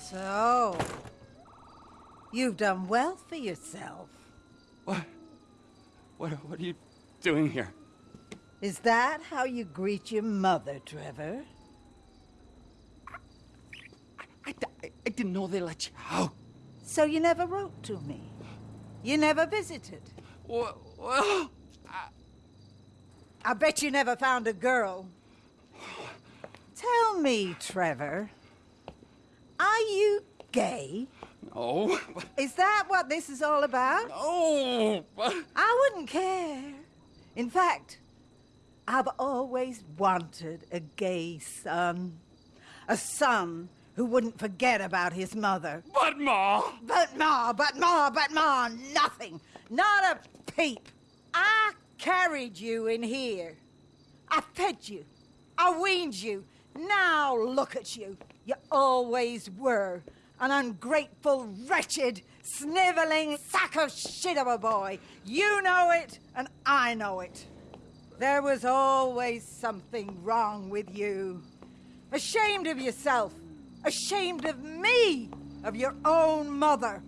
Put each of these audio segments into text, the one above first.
So, you've done well for yourself. What? What, what are you doing here? Is that how you greet your mother, Trevor? I, I, I didn't know they let you out. So you never wrote to me? You never visited? Well, well I, I bet you never found a girl. Tell me, Trevor, are you gay? no. Is that what this is all about? No. I wouldn't care. In fact, I've always wanted a gay son. A son who wouldn't forget about his mother. But, Ma. But ma, but ma, but ma, nothing. Not a peep. I carried you in here. I fed you. I weaned you. Now look at you. You always were. An ungrateful, wretched, sniveling sack of shit of a boy. You know it, and I know it. There was always something wrong with you. Ashamed of yourself. Ashamed of me. Of your own mother.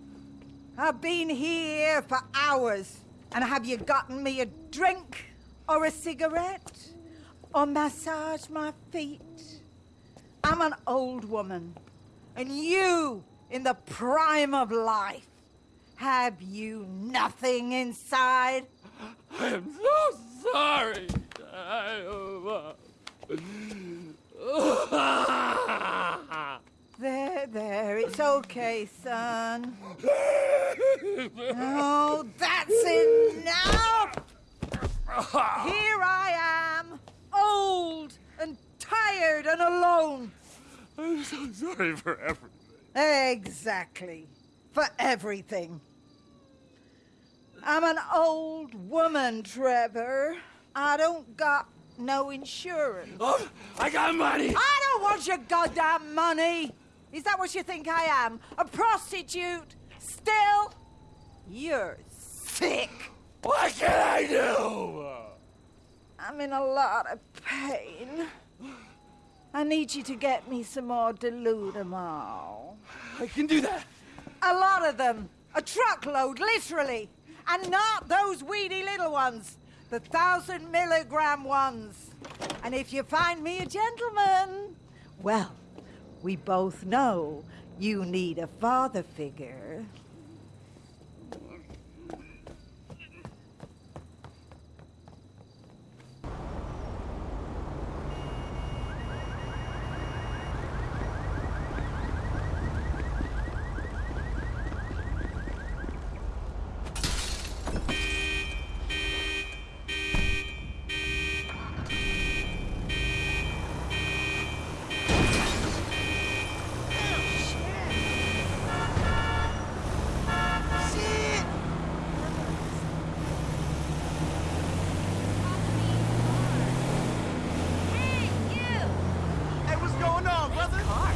I've been here for hours. And have you gotten me a drink? Or a cigarette? Or massage my feet? I'm an old woman. And you, in the prime of life, have you nothing inside? I am so sorry. There, there, it's okay, son. Oh, that's enough! Here I am, old and tired and alone. I'm so sorry for everything. Exactly. For everything. I'm an old woman, Trevor. I don't got no insurance. Oh, I got money. I don't want your goddamn money. Is that what you think I am? A prostitute? Still? You're sick. What can I do? I'm in a lot of pain. I need you to get me some more Deludamol. I can do that. A lot of them. A truckload, literally. And not those weedy little ones. The thousand milligram ones. And if you find me a gentleman, well, we both know you need a father figure. On, brother?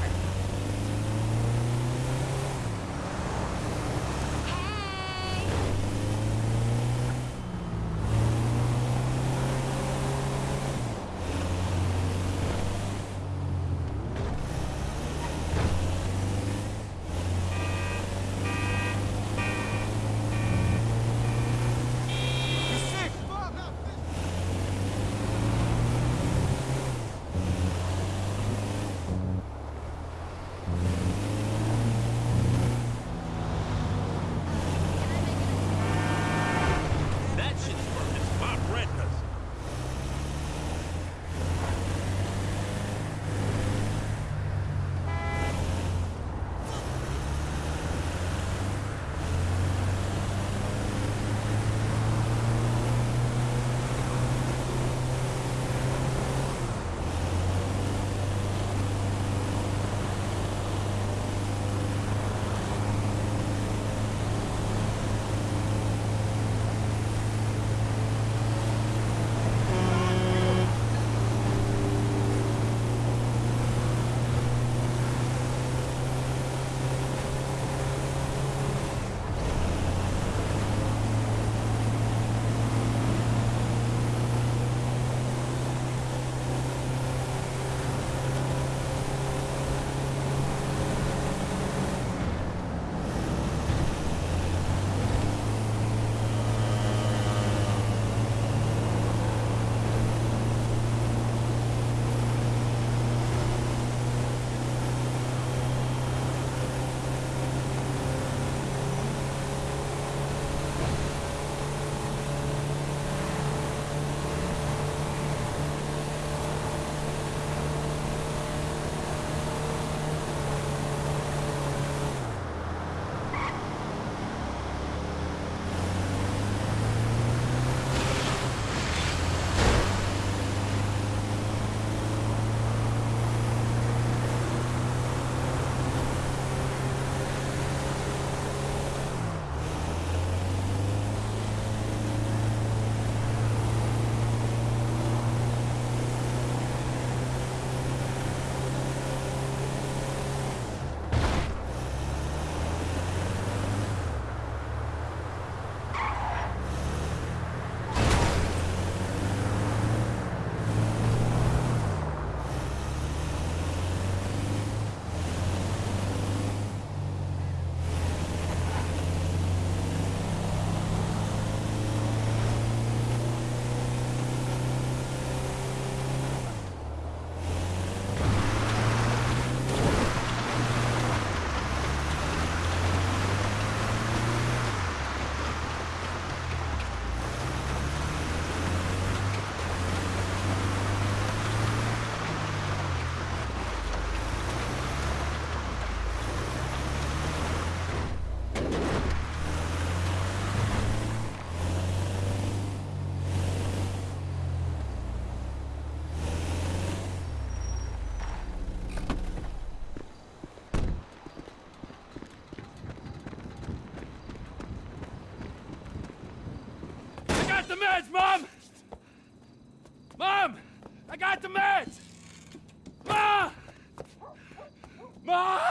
Mom!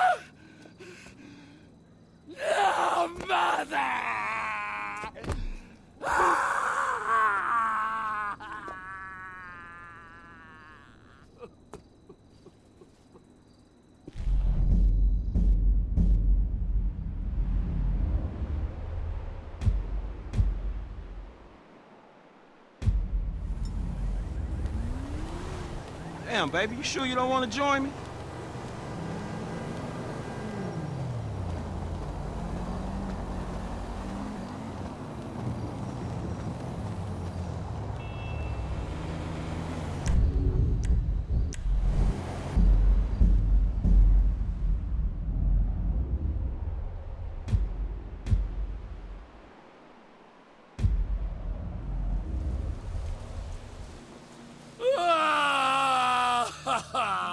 No, mother! Damn, baby, you sure you don't want to join me? 哈哈。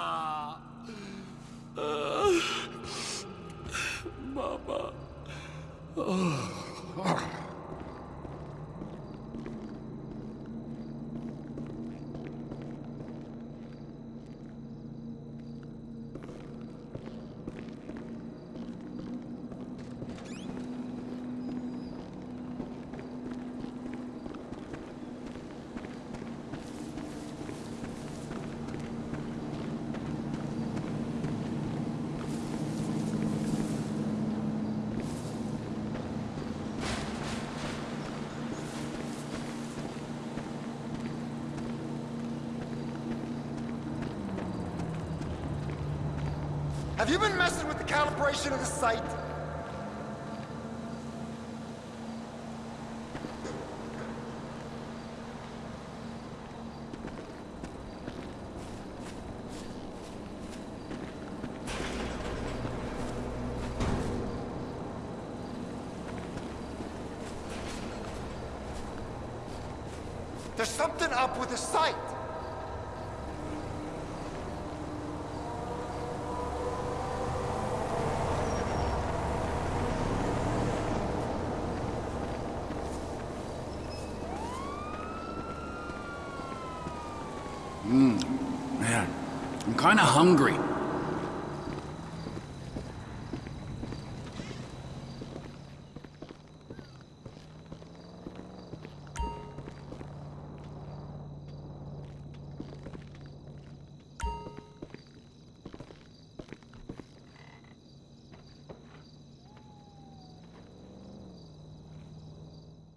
Have you been messing with the calibration of the sight? There's something up with the sight. Man, I'm kinda hungry.